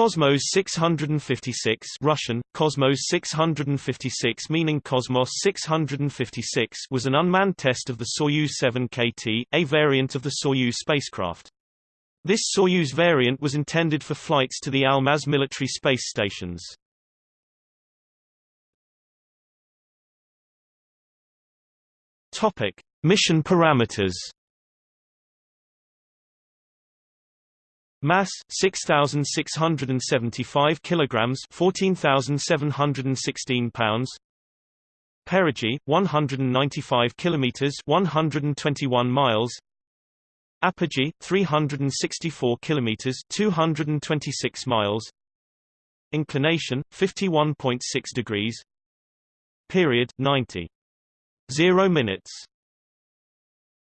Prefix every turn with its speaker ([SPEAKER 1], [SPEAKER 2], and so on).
[SPEAKER 1] Cosmos 656 Russian, Cosmos 656 meaning Cosmos 656 was an unmanned test of the Soyuz 7KT, a variant of the Soyuz spacecraft. This Soyuz variant was intended for flights to the Almaz military space stations. Topic: Mission parameters Mass 6675 kilograms 14716 pounds. Perigee 195 kilometers 121 miles. Apogee 364 kilometers 226 miles. Inclination 51.6 degrees. Period 90 0 minutes